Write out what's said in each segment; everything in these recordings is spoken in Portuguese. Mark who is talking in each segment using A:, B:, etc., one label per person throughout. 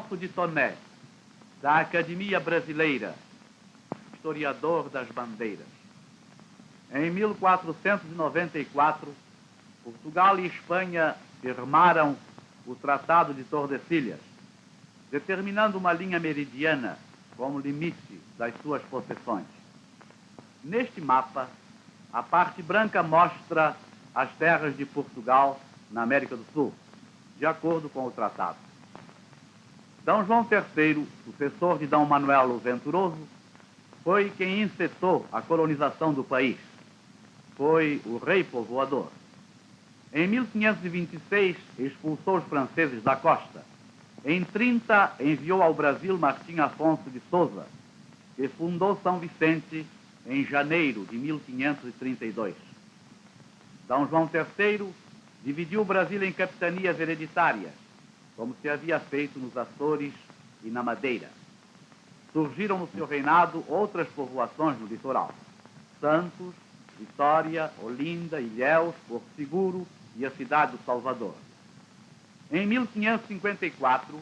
A: Afonso de Toné, da Academia Brasileira, historiador das bandeiras. Em 1494, Portugal e Espanha firmaram o Tratado de Tordesilhas, determinando uma linha meridiana como limite das suas possessões. Neste mapa, a parte branca mostra as terras de Portugal na América do Sul, de acordo com o tratado. D. João III, sucessor de D. Manuel Venturoso, foi quem incitou a colonização do país. Foi o rei povoador. Em 1526, expulsou os franceses da costa. Em 30, enviou ao Brasil Martim Afonso de Souza, que fundou São Vicente em janeiro de 1532. D. João III dividiu o Brasil em capitanias hereditárias, como se havia feito nos Açores e na Madeira. Surgiram no seu reinado outras povoações no litoral: Santos, Vitória, Olinda, Ilhéus, Porto Seguro e a cidade do Salvador. Em 1554,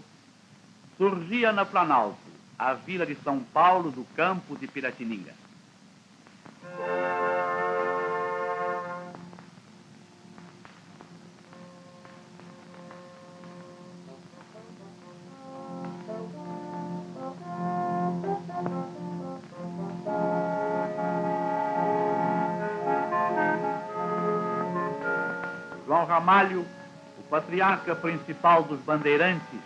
A: surgia na Planalto a vila de São Paulo do Campo de Piratininga. Ramalho, o patriarca principal dos bandeirantes,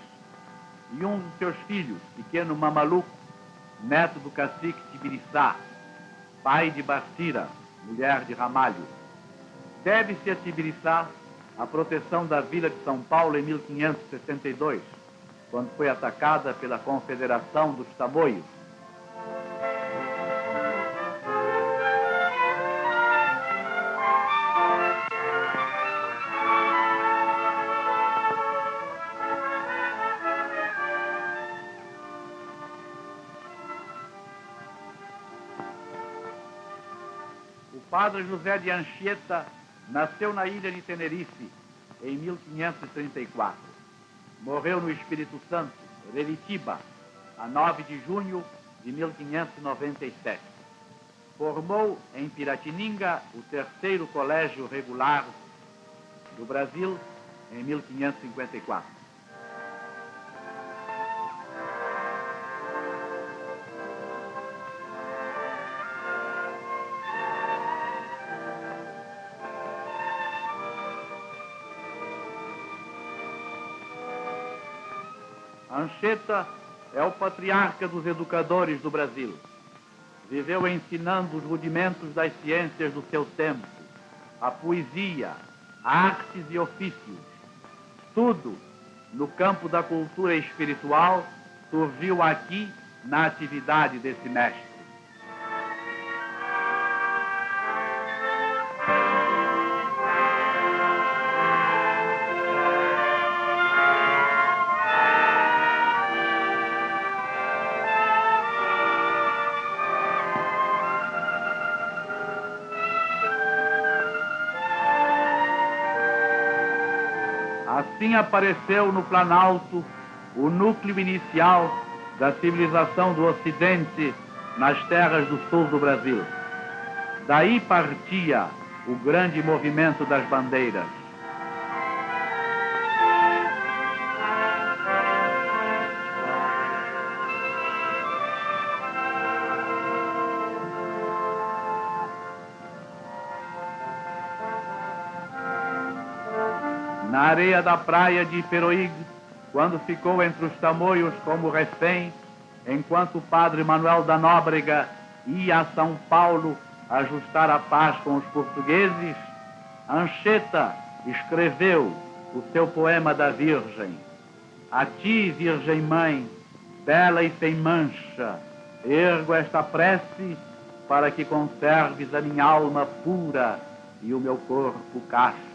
A: e um dos seus filhos, pequeno Mamaluco, neto do cacique Tibiriçá, pai de Bastira, mulher de Ramalho. Deve-se a Tibiriçá a proteção da vila de São Paulo em 1562, quando foi atacada pela Confederação dos Tamoios. Padre José de Anchieta nasceu na ilha de Tenerife em 1534. Morreu no Espírito Santo, Relitiba, a 9 de junho de 1597. Formou em Piratininga o terceiro colégio regular do Brasil em 1554. Anchieta é o patriarca dos educadores do Brasil. Viveu ensinando os rudimentos das ciências do seu tempo, a poesia, artes e ofícios. Tudo no campo da cultura espiritual surgiu aqui na atividade desse mestre. Apareceu no Planalto o núcleo inicial da civilização do Ocidente nas terras do sul do Brasil. Daí partia o grande movimento das bandeiras. Areia da praia de Iperoig, quando ficou entre os tamoios como refém, enquanto o padre Manuel da Nóbrega ia a São Paulo ajustar a paz com os portugueses, Anchieta escreveu o seu poema da Virgem. A ti, Virgem Mãe, bela e sem mancha, ergo esta prece para que conserves a minha alma pura e o meu corpo casto.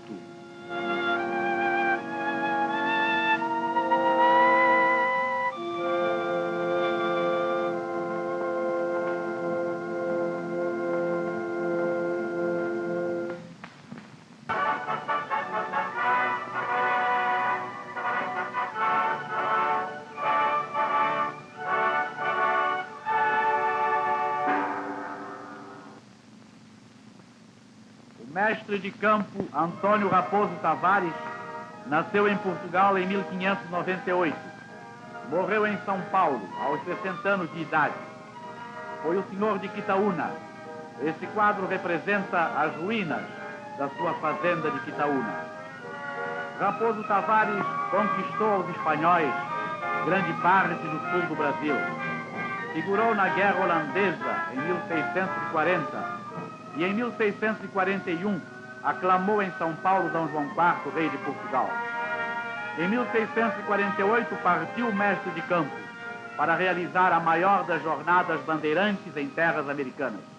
A: Mestre de campo Antônio Raposo Tavares nasceu em Portugal em 1598. Morreu em São Paulo aos 60 anos de idade. Foi o senhor de Quitaúna. Esse quadro representa as ruínas da sua fazenda de Quitaúna. Raposo Tavares conquistou aos espanhóis grande parte do sul do Brasil. Figurou na Guerra Holandesa em 1640 e em 1641 aclamou em São Paulo Dom João IV, rei de Portugal. Em 1648 partiu mestre de campo para realizar a maior das jornadas bandeirantes em terras americanas.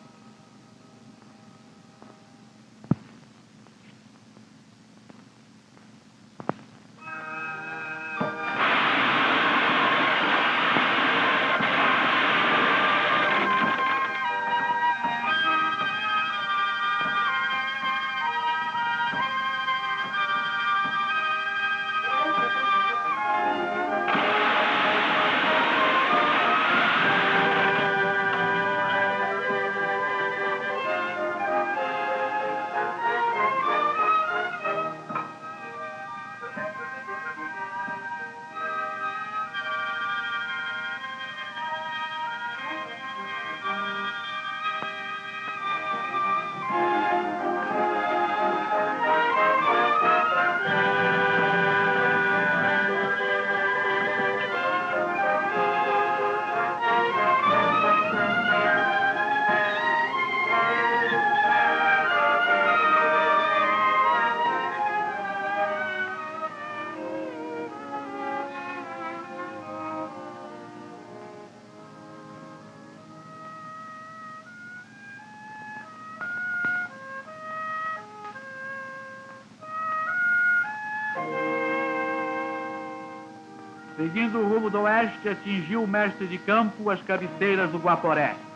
A: Seguindo o rumo do oeste, atingiu o mestre de campo as cabeceiras do Guaporé.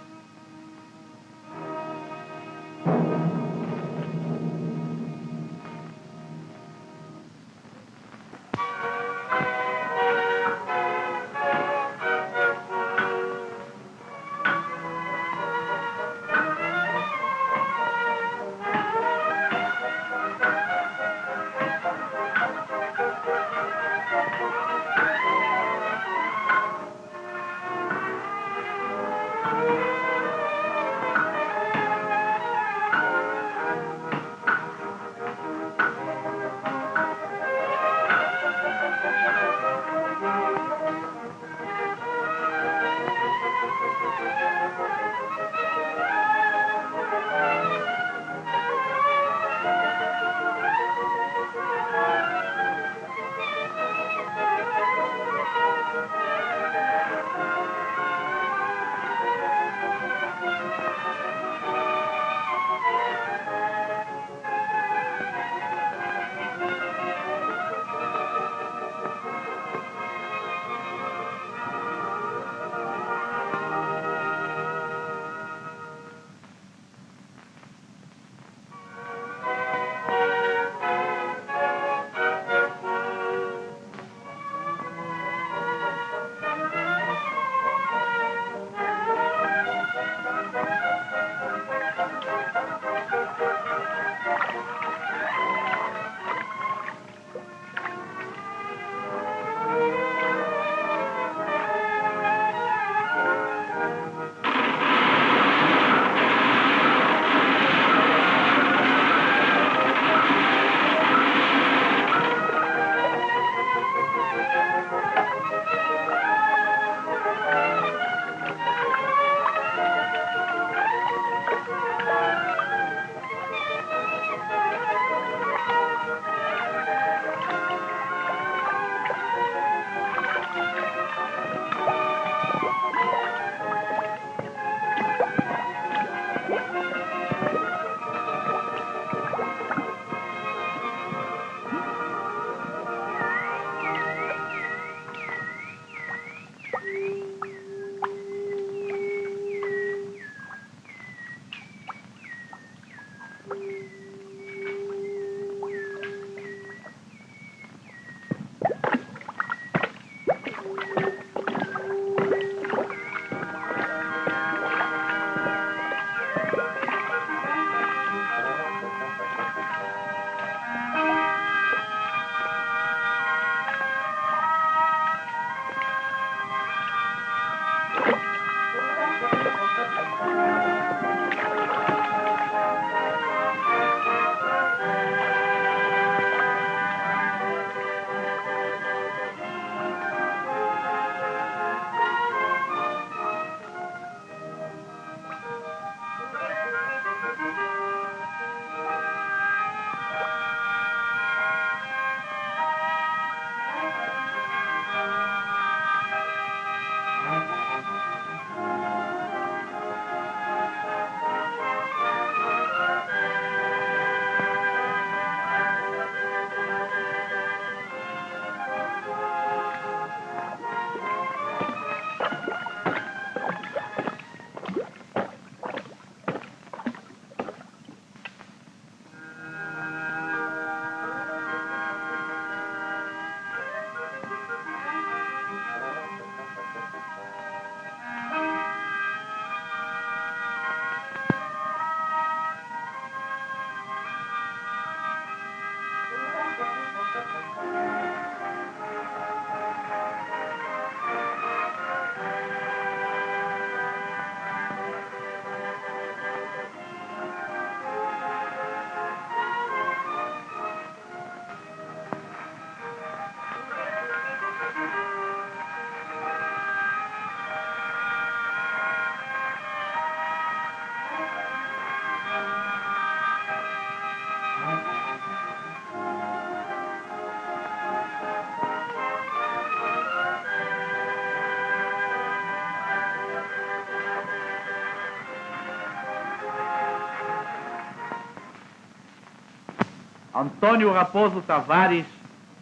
A: Antônio Raposo Tavares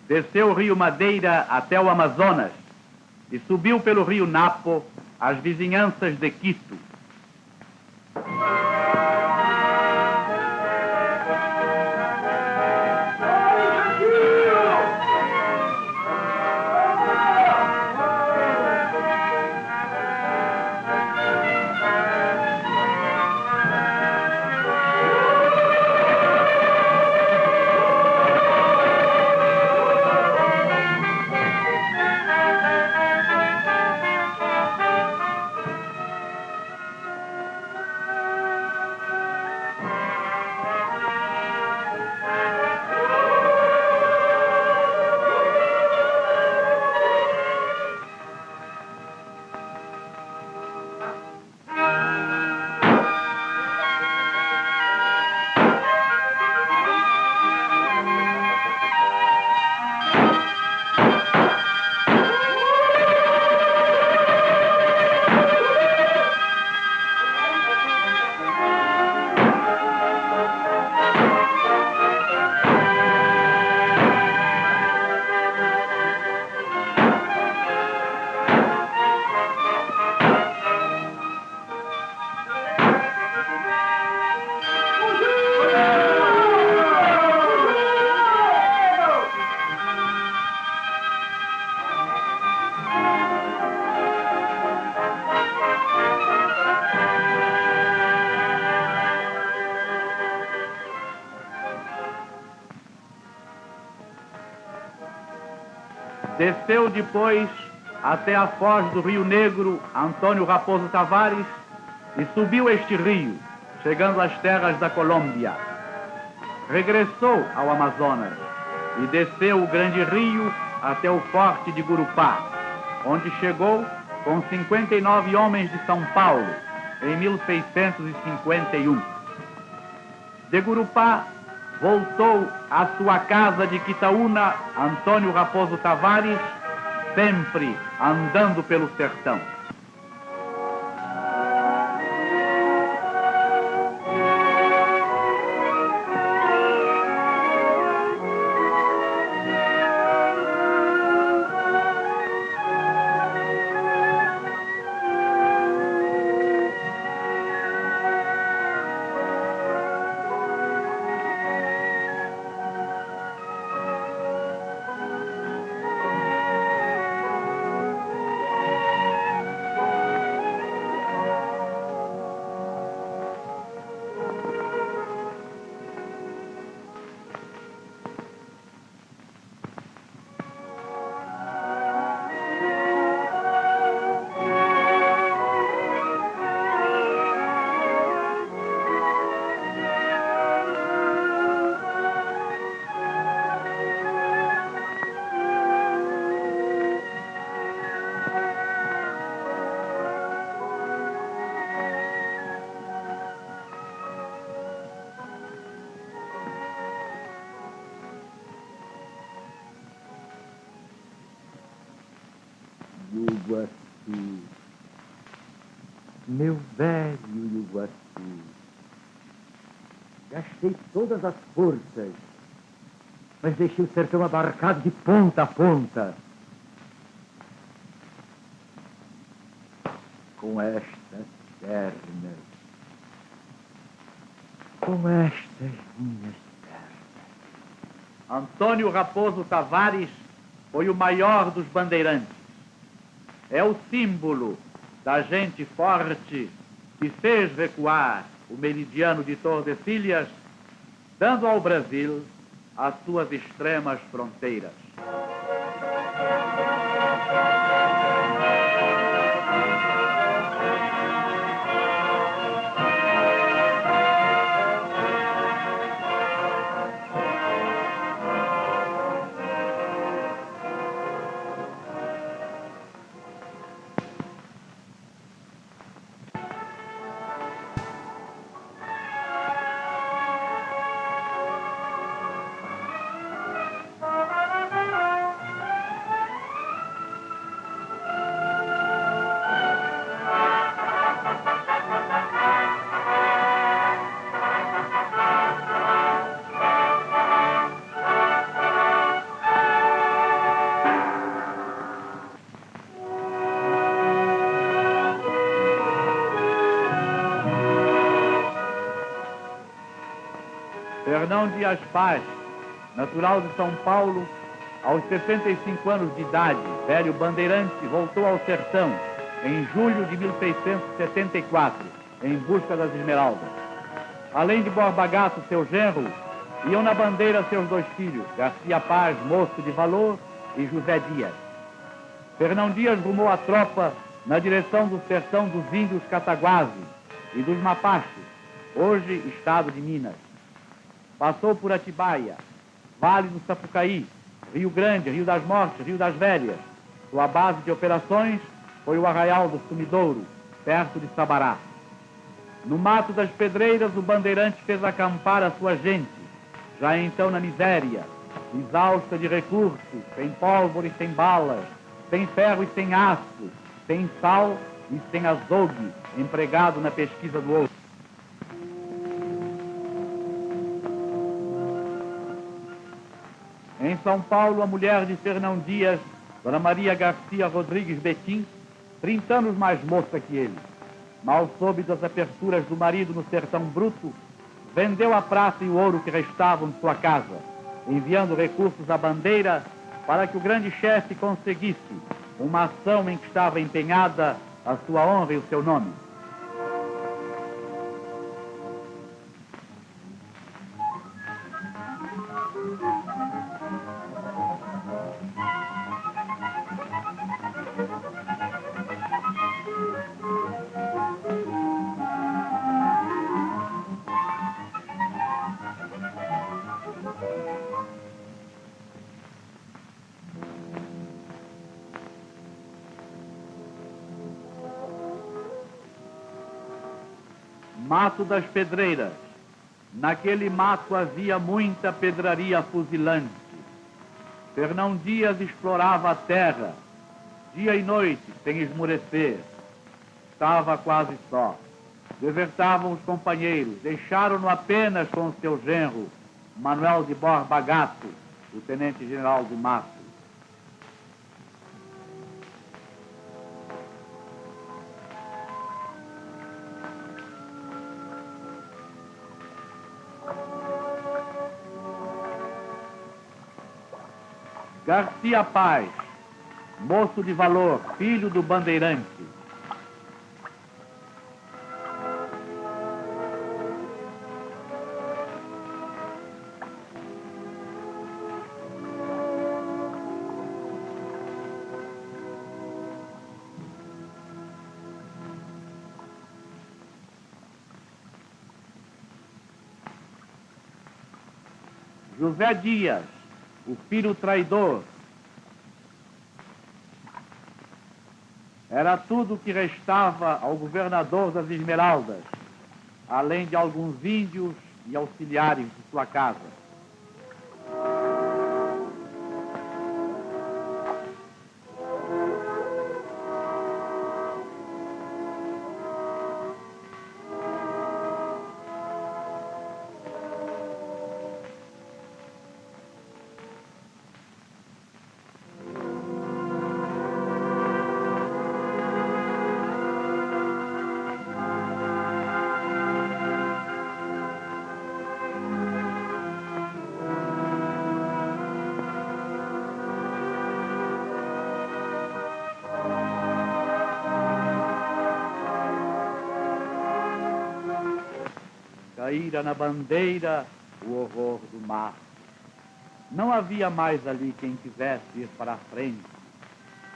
A: desceu o rio Madeira até o Amazonas e subiu pelo rio Napo às vizinhanças de Quito. Desceu depois até a foz do Rio Negro Antônio Raposo Tavares e subiu este rio, chegando às terras da Colômbia. Regressou ao Amazonas e desceu o grande rio até o forte de Gurupá, onde chegou com 59 homens de São Paulo em 1651. De Gurupá voltou à sua casa de Quitaúna, Antônio Raposo Tavares, sempre andando pelo sertão.
B: Meu velho Iguaçu. Gastei todas as forças, mas deixei o sertão abarcado de ponta a ponta. Com estas pernas, com estas minhas pernas.
A: Antônio Raposo Tavares foi o maior dos bandeirantes é o símbolo da gente forte que fez recuar o meridiano de Tordesilhas, dando ao Brasil as suas extremas fronteiras. Fernão Dias Paz, natural de São Paulo, aos 65 anos de idade, velho bandeirante, voltou ao sertão em julho de 1674, em busca das esmeraldas. Além de Borba Gato, seu genro, iam na bandeira seus dois filhos, Garcia Paz, moço de valor, e José Dias. Fernão Dias rumou a tropa na direção do sertão dos índios cataguases e dos mapaches, hoje estado de Minas. Passou por Atibaia, Vale do Sapucaí, Rio Grande, Rio das Mortes, Rio das Velhas. Sua base de operações foi o Arraial do Sumidouro, perto de Sabará. No Mato das Pedreiras, o bandeirante fez acampar a sua gente, já então na miséria, exausta de recursos, sem pólvora e sem balas, sem ferro e sem aço, sem sal e sem azogue, empregado na pesquisa do ouro. São Paulo, a mulher de Fernão Dias, Dona Maria Garcia Rodrigues Betim, 30 anos mais moça que ele, mal soube das aperturas do marido no sertão bruto, vendeu a prata e o ouro que restavam de sua casa, enviando recursos à bandeira para que o grande chefe conseguisse uma ação em que estava empenhada a sua honra e o seu nome. Mato das Pedreiras. Naquele mato havia muita pedraria fuzilante. Fernão Dias explorava a terra, dia e noite, sem esmorecer. Estava quase só. Desertavam os companheiros, deixaram-no apenas com seu genro, Manuel de Borba Gato, o tenente-general do Mato. Garcia Paz, moço de valor, filho do bandeirante. José Dias, o filho traidor. Era tudo o que restava ao governador das Esmeraldas, além de alguns índios e auxiliares de sua casa. Caíra na bandeira o horror do mar. Não havia mais ali quem quisesse ir para a frente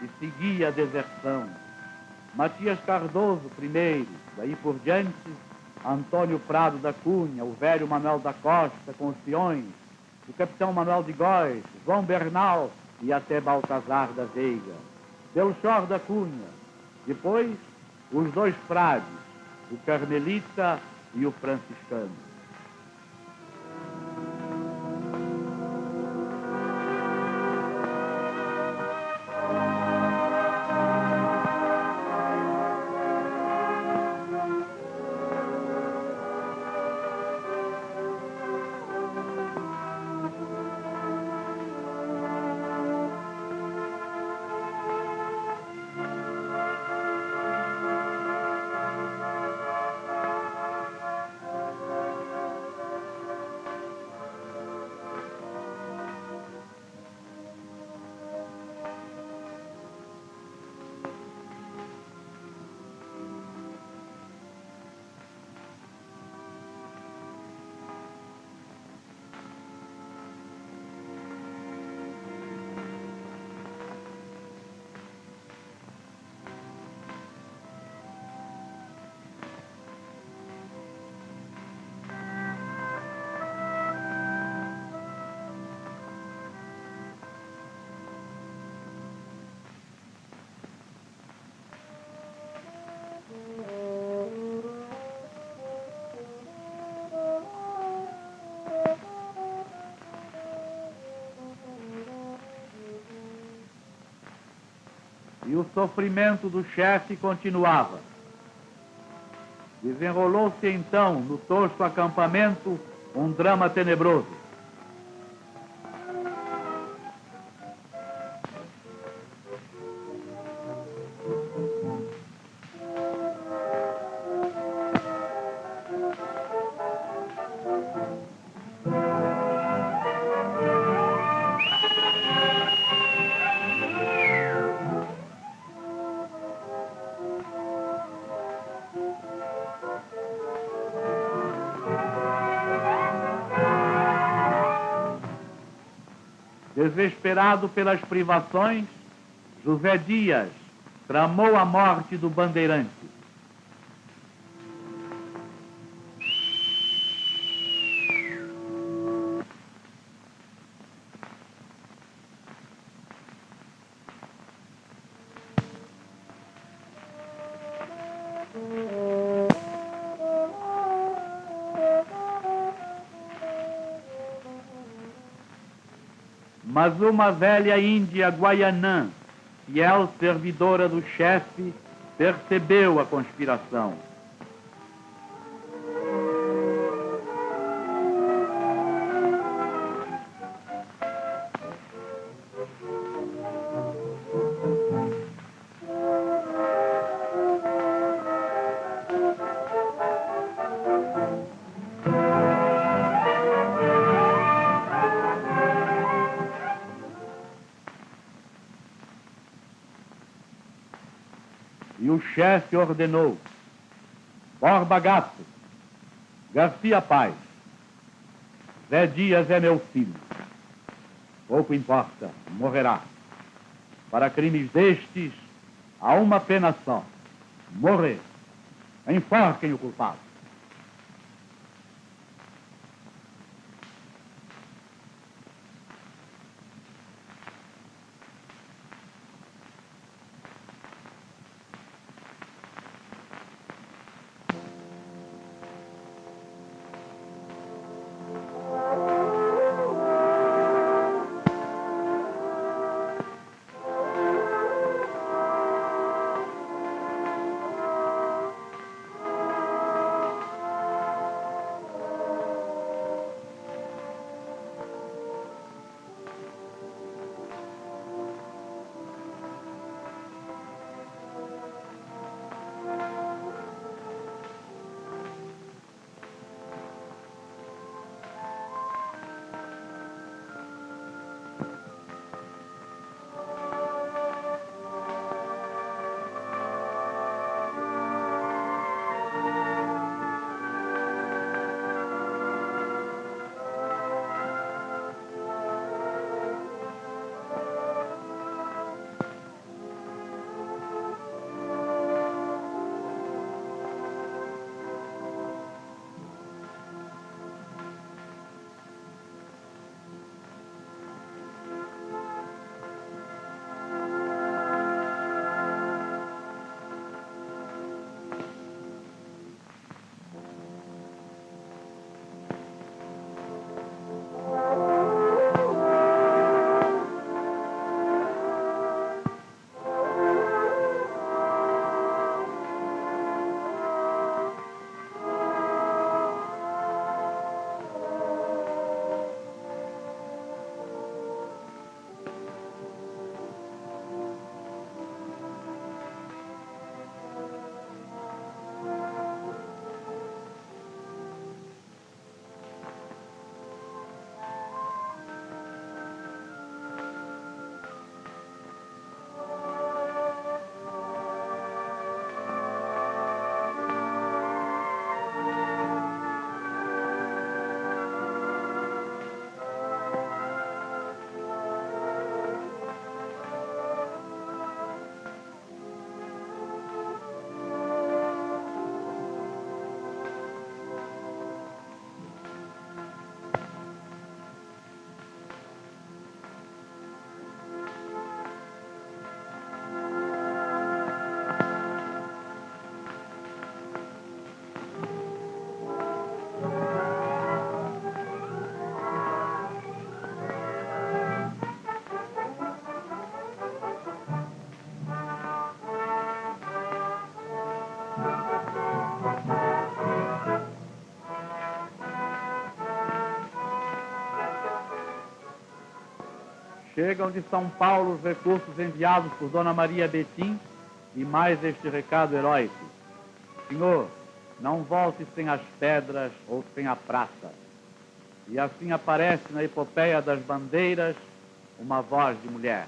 A: e seguia a deserção. Matias Cardoso primeiro, daí por diante, Antônio Prado da Cunha, o velho Manuel da Costa com os peões, o capitão Manuel de Góes, João Bernal e até Baltazar da Veiga, Belchor da Cunha, depois os dois frades, o Carmelita e o franciscano. E o sofrimento do chefe continuava. Desenrolou-se então no tosco acampamento um drama tenebroso. Desesperado pelas privações, José Dias tramou a morte do bandeirante. Mas uma velha índia guaianã, fiel servidora do chefe, percebeu a conspiração. E o chefe ordenou: Borba Gato, Garcia Paz, Zé Dias é meu filho. Pouco importa, morrerá. Para crimes destes, há uma pena só: morrer. Enforquem o culpado. Chegam de São Paulo os recursos enviados por Dona Maria Betim e mais este recado heróico. Senhor, não volte sem as pedras ou sem a prata. E assim aparece na epopeia das bandeiras uma voz de mulher.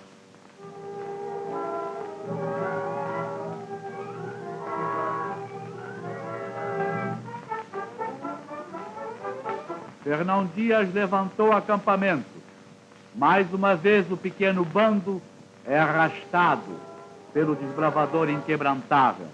A: Fernão Dias levantou acampamento. Mais uma vez o pequeno bando é arrastado pelo desbravador inquebrantável.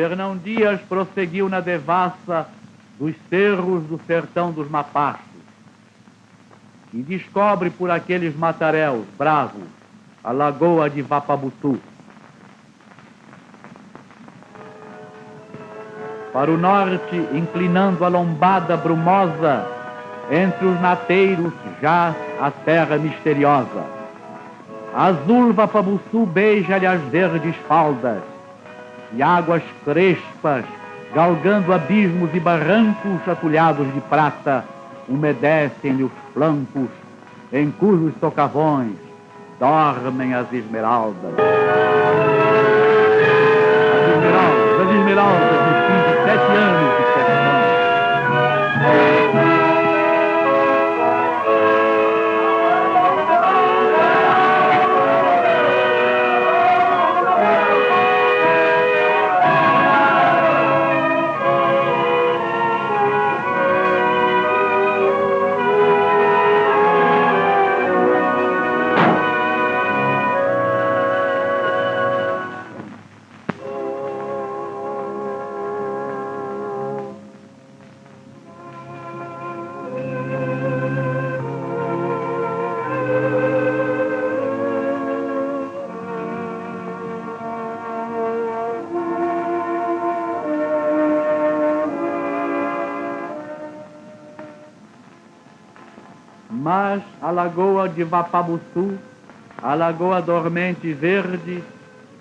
A: Fernão Dias prosseguiu na devassa dos cerros do sertão dos Mapachos e descobre por aqueles mataréus bravos a lagoa de Vapabutu. Para o norte, inclinando a lombada brumosa, entre os nateiros já a terra misteriosa. Azul Vapabutu beija-lhe as verdes faldas, e águas crespas, galgando abismos e barrancos atulhados de prata, umedecem-lhe os flancos, em cujos socavões dormem as esmeraldas. As esmeraldas, as esmeraldas a lagoa de Vapabuçu, a lagoa dormente verde,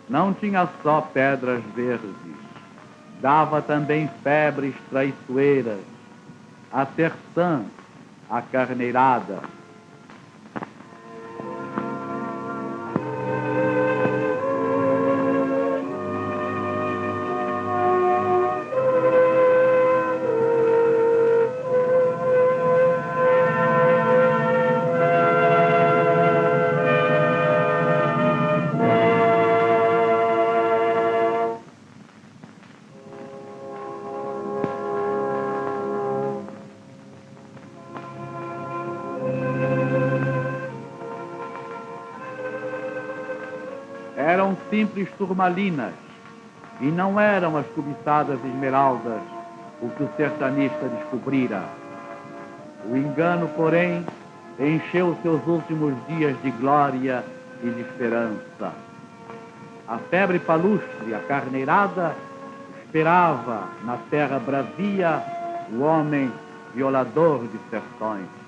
A: não tinha só pedras verdes, dava também febres traiçoeiras, a terçã, a carneirada, simples turmalinas e não eram as cobiçadas esmeraldas o que o sertanista descobrira. O engano, porém, encheu seus últimos dias de glória e de esperança. A febre palustre, a carneirada, esperava na terra bravia o homem violador de sertões.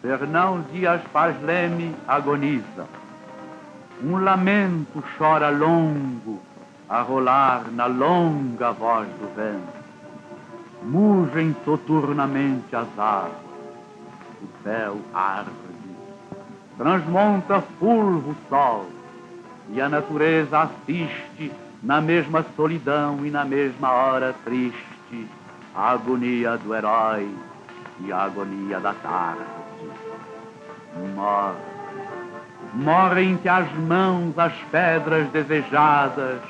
A: Fernão Dias Paz Leme agoniza. Um lamento chora longo a rolar na longa voz do vento. Mugem soturnamente as águas, o céu arde, transmonta fulvo o sol, e a natureza assiste na mesma solidão e na mesma hora triste a agonia do herói e a agonia da tarde. Morre, morrem-te as mãos as pedras desejadas,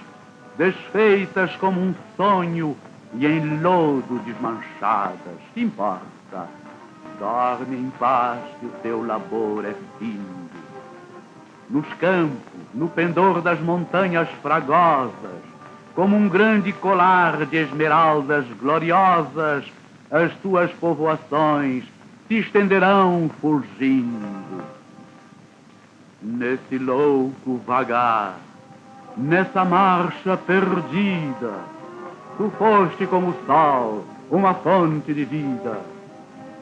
A: desfeitas como um sonho e em lodo desmanchadas. Que importa? Dorme em paz que o teu labor é fim nos campos, no pendor das montanhas fragosas, como um grande colar de esmeraldas gloriosas, as tuas povoações se estenderão fulgindo. Nesse louco vagar, nessa marcha perdida, tu foste como o sol, uma fonte de vida.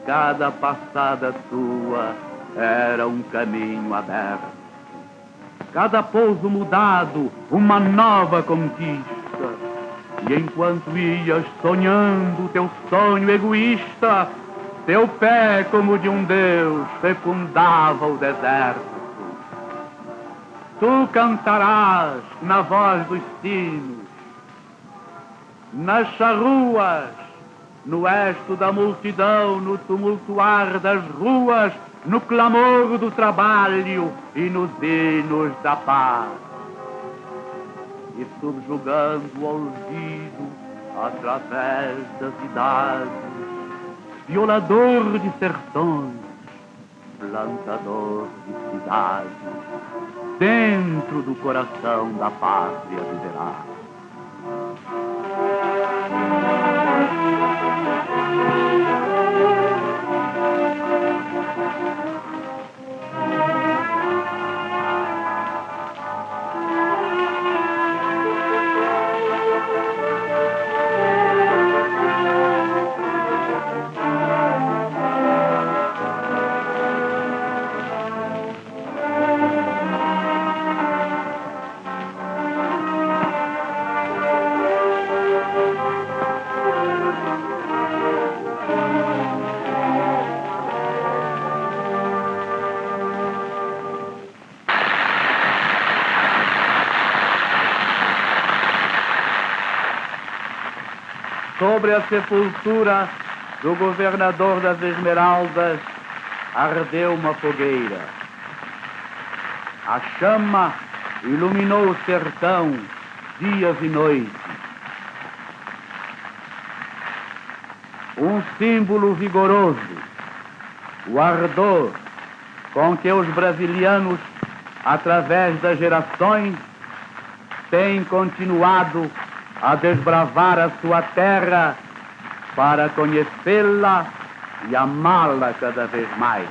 A: Cada passada tua era um caminho aberto cada pouso mudado, uma nova conquista. E enquanto ias sonhando teu sonho egoísta, teu pé, como de um deus, fecundava o deserto. Tu cantarás na voz dos sinos, nas charruas, no esto da multidão, no tumultuar das ruas, no clamor do trabalho e nos hinos da paz. E subjugando o olvido através das idades, violador de sertões, plantador de cidades, dentro do coração da pátria viverá. Sobre a sepultura do governador das Esmeraldas ardeu uma fogueira. A chama iluminou o sertão dias e noites. Um símbolo vigoroso, o ardor com que os brasilianos, através das gerações, têm continuado a desbravar a sua terra para conhecê-la e amá-la cada vez mais.